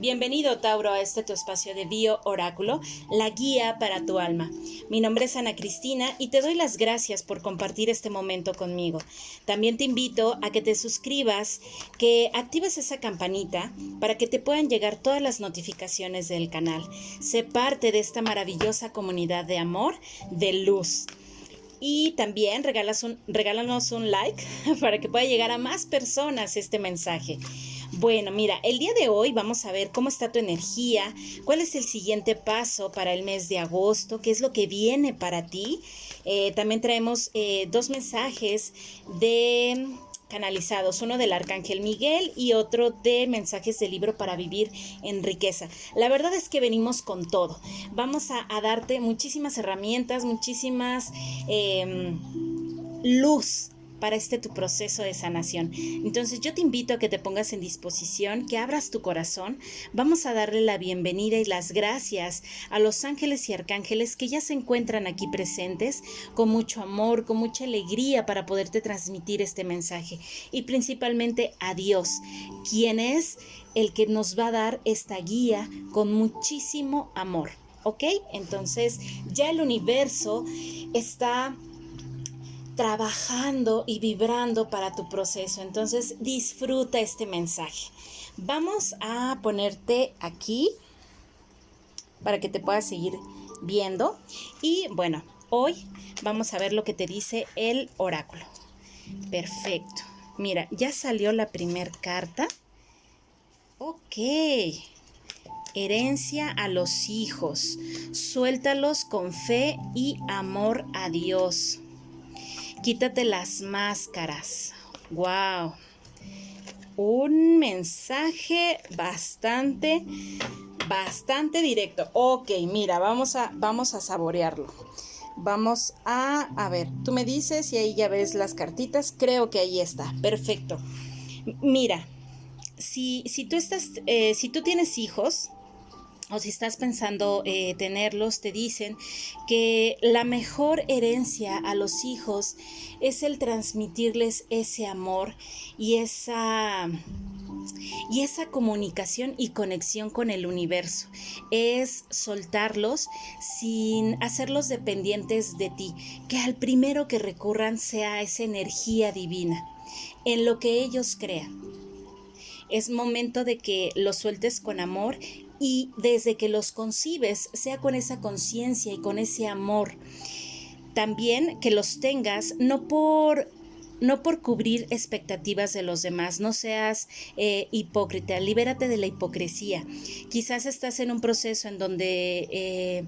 Bienvenido Tauro a este tu espacio de Bio Oráculo, la guía para tu alma. Mi nombre es Ana Cristina y te doy las gracias por compartir este momento conmigo. También te invito a que te suscribas, que actives esa campanita para que te puedan llegar todas las notificaciones del canal. Sé parte de esta maravillosa comunidad de amor, de luz. Y también regalas regálanos un like para que pueda llegar a más personas este mensaje. Bueno, mira, el día de hoy vamos a ver cómo está tu energía, cuál es el siguiente paso para el mes de agosto, qué es lo que viene para ti. Eh, también traemos eh, dos mensajes de canalizados, uno del Arcángel Miguel y otro de mensajes del libro para vivir en riqueza. La verdad es que venimos con todo. Vamos a, darte muchísimas herramientas, muchísimas em, luz para este tu proceso de sanación. Entonces yo te invito a que te pongas en disposición, que abras tu corazón. Vamos a darle la bienvenida y las gracias a los ángeles y arcángeles que ya se encuentran aquí presentes con mucho amor, con mucha alegría para poderte transmitir este mensaje. Y principalmente a Dios, quien es el que nos va a dar esta guía con muchísimo amor. ¿Ok? Entonces ya el universo está trabajando y vibrando para tu proceso. Entonces disfruta este mensaje. Vamos a ponerte aquí para que te puedas seguir viendo. Y bueno, hoy vamos a ver lo que te dice el oráculo. Perfecto. Mira, ya salió la primer carta. Ok. Herencia a los hijos. Suéltalos con fe y amor a Dios. Quítate las máscaras. Wow. Un mensaje bastante, bastante directo. Ok, mira, vamos a, vamos a saborearlo. Vamos a, a ver, tú me dices y ahí ya ves las cartitas. Creo que ahí está. Perfecto. Mira, si, si tú estás, eh, si tú tienes hijos, o si estás pensando eh, tenerlos, te dicen que la mejor herencia a los hijos es el transmitirles ese amor y esa y esa comunicación y conexión con el universo es soltarlos sin hacerlos dependientes de ti, que al primero que recurran sea esa energía divina en lo que ellos crean. Es momento de que los sueltes con amor y desde que los concibes sea con esa conciencia y con ese amor. También que los tengas no por no por cubrir expectativas de los demás, no seas eh, hipócrita, libérate de la hipocresía. Quizás estás en un proceso en donde eh,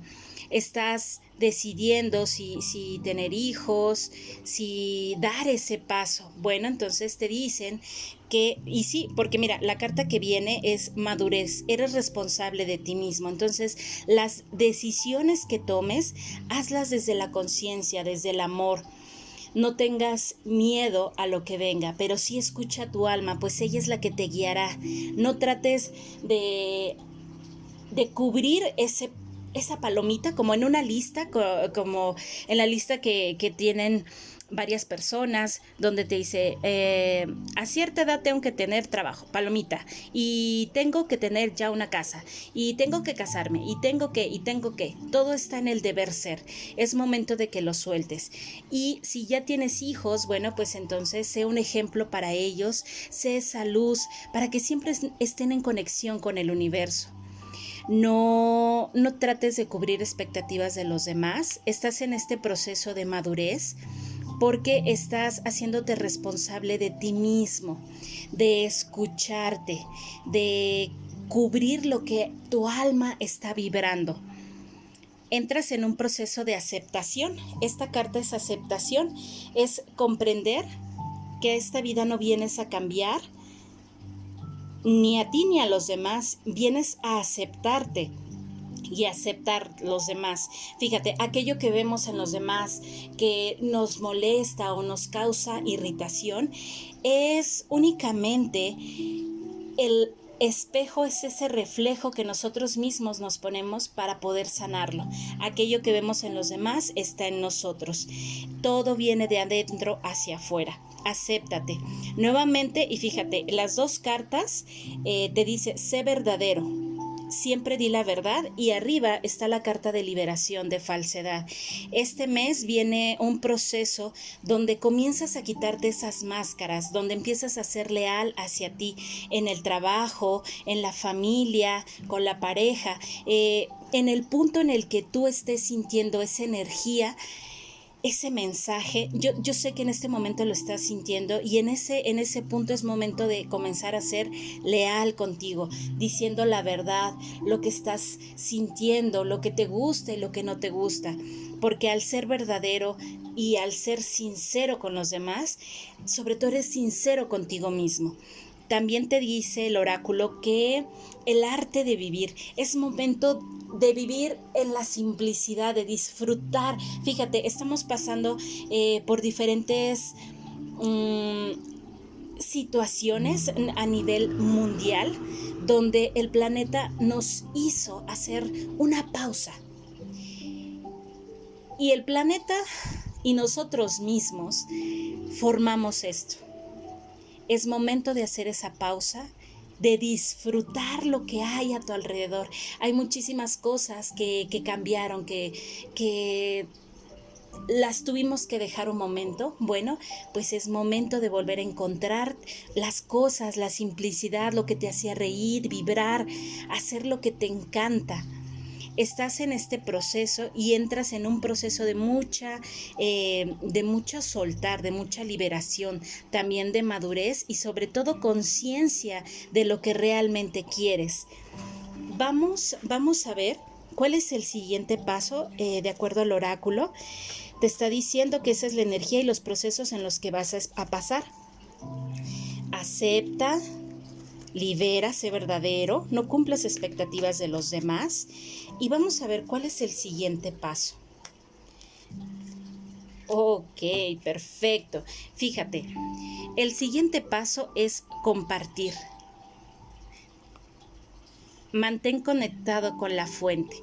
estás decidiendo si, si tener hijos, si dar ese paso. Bueno, entonces te dicen que, y sí, porque mira, la carta que viene es madurez, eres responsable de ti mismo. Entonces, las decisiones que tomes, hazlas desde la conciencia, desde el amor. No tengas miedo a lo que venga, pero sí escucha tu alma, pues ella es la que te guiará. No trates de, de cubrir ese esa palomita como en una lista, como en la lista que, tienen varias personas, donde te dice, eh, a cierta edad tengo que tener trabajo, palomita, y tengo que tener ya una casa, y tengo que casarme, y tengo que, y tengo que, todo está en el deber ser, es momento de que lo sueltes. Y si ya tienes hijos, bueno, pues entonces sé un ejemplo para ellos, sé esa luz, para que siempre estén en conexión con el universo. No, no trates de cubrir expectativas de los demás. Estás en este proceso de madurez porque estás haciéndote responsable de ti mismo, de escucharte, de cubrir lo que tu alma está vibrando. Entras en un proceso de aceptación. Esta carta es aceptación, es comprender que esta vida no vienes a cambiar, ni a ti ni a los demás, vienes a aceptarte y aceptar los demás. Fíjate, aquello que vemos en los demás que nos molesta o nos causa irritación es únicamente el espejo es ese reflejo que nosotros mismos nos ponemos para poder sanarlo. Aquello que vemos en los demás está en nosotros. Todo viene de adentro hacia afuera acéptate. Nuevamente, y fíjate, las dos cartas eh, te dice, sé verdadero, siempre di la verdad y arriba está la carta de liberación de falsedad. Este mes viene un proceso donde comienzas a quitarte esas máscaras, donde empiezas a ser leal hacia ti en el trabajo, en la familia, con la pareja, eh, en el punto en el que tú estés sintiendo esa energía ese mensaje, yo, yo sé que en este momento lo estás sintiendo y en ese, en ese punto es momento de comenzar a ser leal contigo, diciendo la verdad, lo que estás sintiendo, lo que te gusta y lo que no te gusta, porque al ser verdadero y al ser sincero con los demás, sobre todo eres sincero contigo mismo. También te dice el oráculo que el arte de vivir es momento de vivir en la simplicidad, de disfrutar. Fíjate, estamos pasando eh, por diferentes mm, situaciones a nivel mundial donde el planeta nos hizo hacer una pausa. Y el planeta y nosotros mismos formamos esto. Es momento de hacer esa pausa de disfrutar lo que hay a tu alrededor. Hay muchísimas cosas que, cambiaron, que, que las tuvimos que dejar un momento, bueno, pues es momento de volver a encontrar las cosas, la simplicidad, lo que te hacía reír, vibrar, hacer lo que te encanta estás en este proceso y entras en un proceso de mucha, eh, de mucho soltar, de mucha liberación, también de madurez y sobre todo conciencia de lo que realmente quieres. Vamos, vamos a ver cuál es el siguiente paso eh, de acuerdo al oráculo. Te está diciendo que esa es la energía y los procesos en los que vas a, a pasar. Acepta, libera, sé verdadero, no cumplas expectativas de los demás y vamos a ver cuál es el siguiente paso. Ok, perfecto. Fíjate, el siguiente paso es compartir. Mantén conectado con la fuente.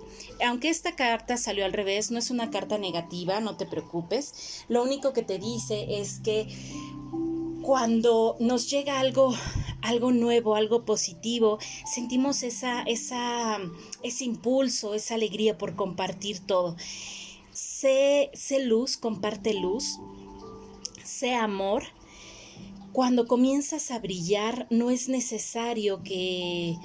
Aunque esta carta salió al revés, no es una carta negativa, no te preocupes. Lo único que te dice es que cuando nos llega algo algo nuevo, algo positivo, sentimos esa, esa, ese impulso, esa alegría por compartir todo. Sé, sé luz, comparte luz, sé amor. Cuando comienzas a brillar, no es necesario que,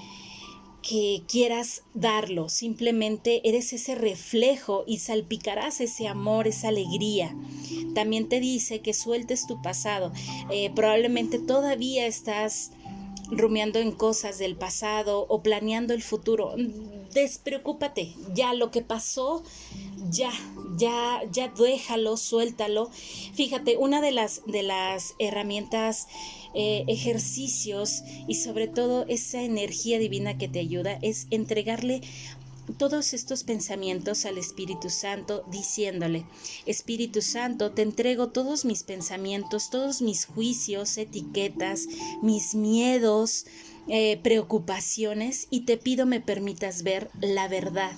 que quieras darlo, simplemente eres ese reflejo y salpicarás ese amor, esa alegría. También te dice que sueltes tu pasado. Eh, probablemente todavía estás rumiando en cosas del pasado o planeando el futuro. Despreocúpate, ya lo que pasó, ya, ya, ya déjalo, suéltalo. Fíjate, una de las, de las herramientas, eh, ejercicios y sobre todo esa energía divina que te ayuda es entregarle todos estos pensamientos al Espíritu Santo diciéndole, Espíritu Santo, te entrego todos mis pensamientos, todos mis juicios, etiquetas, mis miedos, eh, preocupaciones y te pido me permitas ver la verdad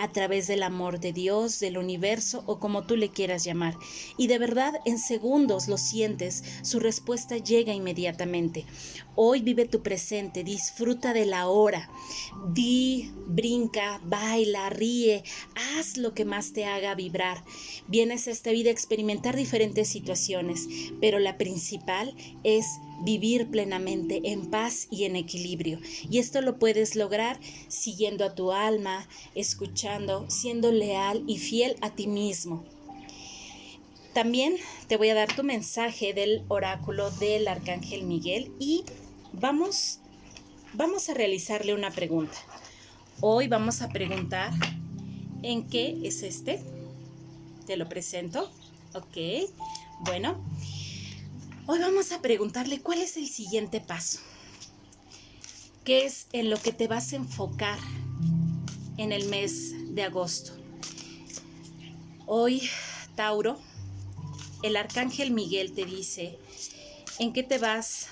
a través del amor de Dios, del universo o como tú le quieras llamar. Y de verdad en segundos lo sientes, su respuesta llega inmediatamente. Hoy vive tu presente, disfruta de la hora. Di, brinca, baila, ríe, haz lo que más te haga vibrar. Vienes a esta vida a experimentar diferentes situaciones, pero la principal es vivir plenamente en paz y en equilibrio. Y esto lo puedes lograr siguiendo a tu alma, escuchando, siendo leal y fiel a ti mismo. También te voy a dar tu mensaje del oráculo del arcángel Miguel y vamos vamos a realizarle una pregunta. Hoy vamos a preguntar en qué es este. Te lo presento. Ok. Bueno, Hoy vamos a preguntarle cuál es el siguiente paso. ¿Qué es en lo que te vas a enfocar en el mes de agosto? Hoy, Tauro, el arcángel Miguel te dice en qué te vas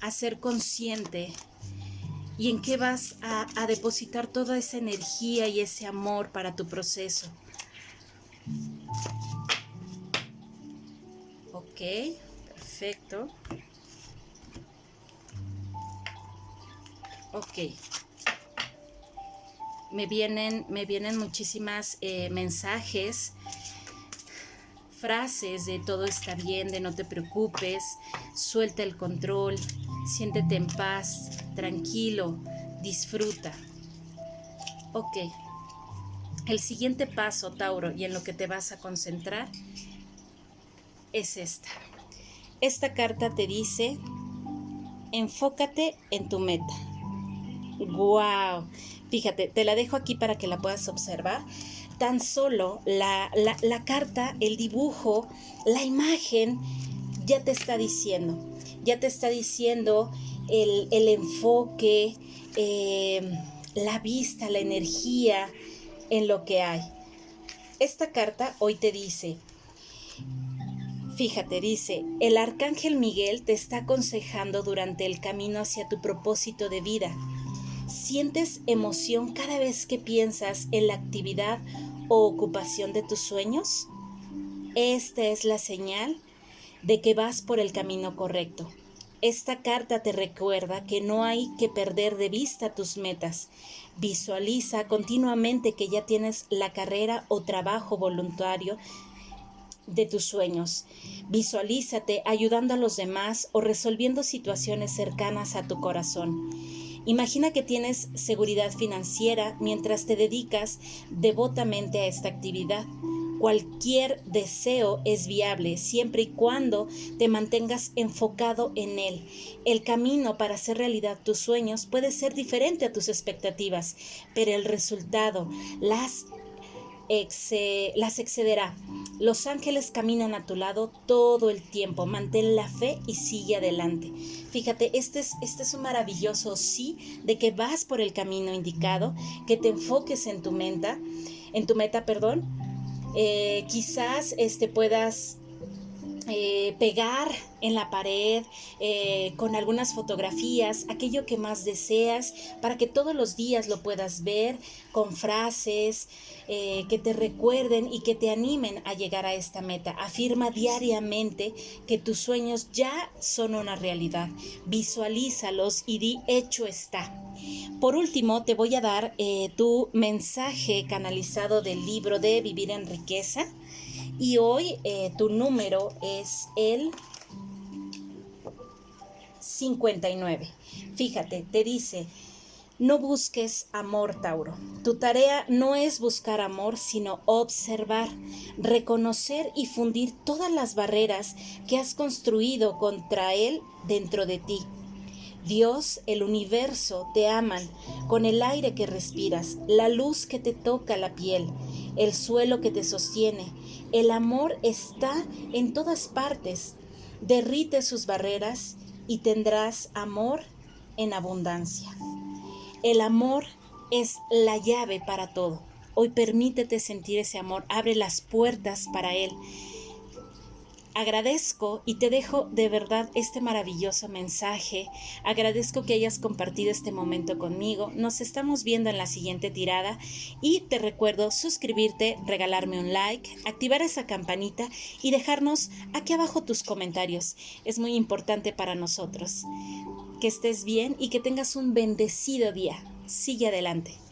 a ser consciente y en qué vas a, depositar toda esa energía y ese amor para tu proceso. Ok. Perfecto. Ok. me vienen, me vienen muchísimas eh, mensajes, frases de todo está bien, de no te preocupes, suelta el control, siéntete en paz, tranquilo, disfruta. Ok. El siguiente paso, Tauro, y en lo que te vas a concentrar, es esta. Esta carta te dice, enfócate en tu meta. ¡Wow! Fíjate, te la dejo aquí para que la puedas observar. Tan solo la, carta, el dibujo, la imagen, ya te está diciendo, ya te está diciendo el, enfoque, em, la vista, la energía en lo que hay. Esta carta hoy te dice, Fíjate, dice, el arcángel Miguel te está aconsejando durante el camino hacia tu propósito de vida. ¿Sientes emoción cada vez que piensas en la actividad o ocupación de tus sueños? Esta es la señal de que vas por el camino correcto. Esta carta te recuerda que no hay que perder de vista tus metas. Visualiza continuamente que ya tienes la carrera o trabajo voluntario de tus sueños. Visualízate ayudando a los demás o resolviendo situaciones cercanas a tu corazón. Imagina que tienes seguridad financiera mientras te dedicas devotamente a esta actividad. Cualquier deseo es viable siempre y cuando te mantengas enfocado en él. El camino para hacer realidad tus sueños puede ser diferente a tus expectativas, pero el resultado, las las excederá. Los ángeles caminan a tu lado todo el tiempo. Mantén la fe y sigue adelante. Fíjate, este es, este es un maravilloso sí de que vas por el camino indicado, que te enfoques en tu meta, en tu meta, perdón. Eh, quizás este, puedas eh, pegar en la pared eh, con algunas fotografías, aquello que más deseas, para que todos los días lo puedas ver con frases eh, que te recuerden y que te animen a llegar a esta meta. Afirma diariamente que tus sueños ya son una realidad. Visualízalos y di hecho está. Por último, te voy a dar tu mensaje canalizado del libro de Vivir en Riqueza y hoy eh, tu número es el 59. Fíjate, te dice, no busques amor, Tauro. Tu tarea no es buscar amor, sino observar, reconocer y fundir todas las barreras que has construido contra él dentro de ti. Dios, el universo, te aman con el aire que respiras, la luz que te toca la piel, el suelo que te sostiene. El amor está en todas partes. Derrite sus barreras y tendrás amor en abundancia. El amor es la llave para todo. Hoy permítete sentir ese amor, abre las puertas para él agradezco y te dejo de verdad este maravilloso mensaje. Agradezco que hayas compartido este momento conmigo. Nos estamos viendo en la siguiente tirada y te recuerdo suscribirte, regalarme un like, activar esa campanita y dejarnos aquí abajo tus comentarios. Es muy importante para nosotros. Que estés bien y que tengas un bendecido día. Sigue adelante.